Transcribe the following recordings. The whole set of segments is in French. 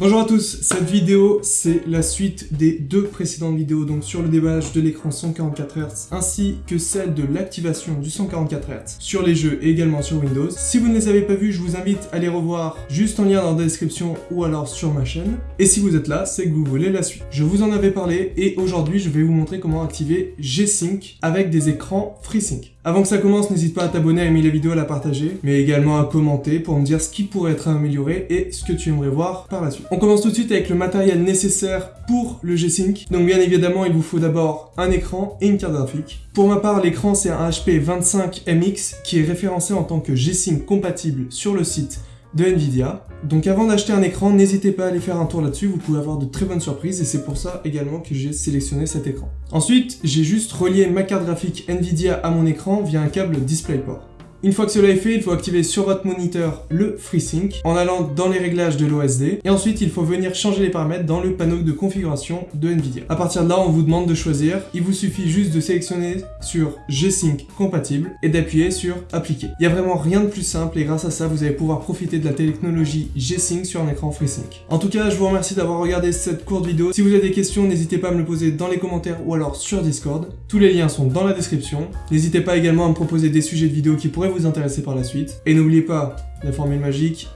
Bonjour à tous, cette vidéo c'est la suite des deux précédentes vidéos donc sur le déballage de l'écran 144 Hz ainsi que celle de l'activation du 144 Hz sur les jeux et également sur Windows. Si vous ne les avez pas vus, je vous invite à les revoir juste en lien dans la description ou alors sur ma chaîne. Et si vous êtes là, c'est que vous voulez la suite. Je vous en avais parlé et aujourd'hui je vais vous montrer comment activer G-Sync avec des écrans FreeSync. Avant que ça commence, n'hésite pas à t'abonner, à aimer la vidéo, à la partager, mais également à commenter pour me dire ce qui pourrait être amélioré et ce que tu aimerais voir par la suite. On commence tout de suite avec le matériel nécessaire pour le G-Sync. Donc bien évidemment, il vous faut d'abord un écran et une carte graphique. Pour ma part, l'écran c'est un HP 25MX qui est référencé en tant que G-Sync compatible sur le site de Nvidia. Donc avant d'acheter un écran, n'hésitez pas à aller faire un tour là-dessus, vous pouvez avoir de très bonnes surprises et c'est pour ça également que j'ai sélectionné cet écran. Ensuite, j'ai juste relié ma carte graphique Nvidia à mon écran via un câble DisplayPort. Une fois que cela est fait, il faut activer sur votre moniteur le FreeSync en allant dans les réglages de l'OSD et ensuite il faut venir changer les paramètres dans le panneau de configuration de Nvidia. À partir de là, on vous demande de choisir. Il vous suffit juste de sélectionner sur G-Sync compatible et d'appuyer sur appliquer. Il n'y a vraiment rien de plus simple et grâce à ça, vous allez pouvoir profiter de la technologie G-Sync sur un écran FreeSync. En tout cas, je vous remercie d'avoir regardé cette courte vidéo. Si vous avez des questions, n'hésitez pas à me le poser dans les commentaires ou alors sur Discord. Tous les liens sont dans la description. N'hésitez pas également à me proposer des sujets de vidéos qui pourraient vous intéresser par la suite. Et n'oubliez pas la formule magique,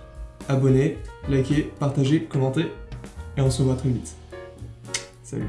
abonnez, likez, partagez, commentez, et on se voit très vite. Salut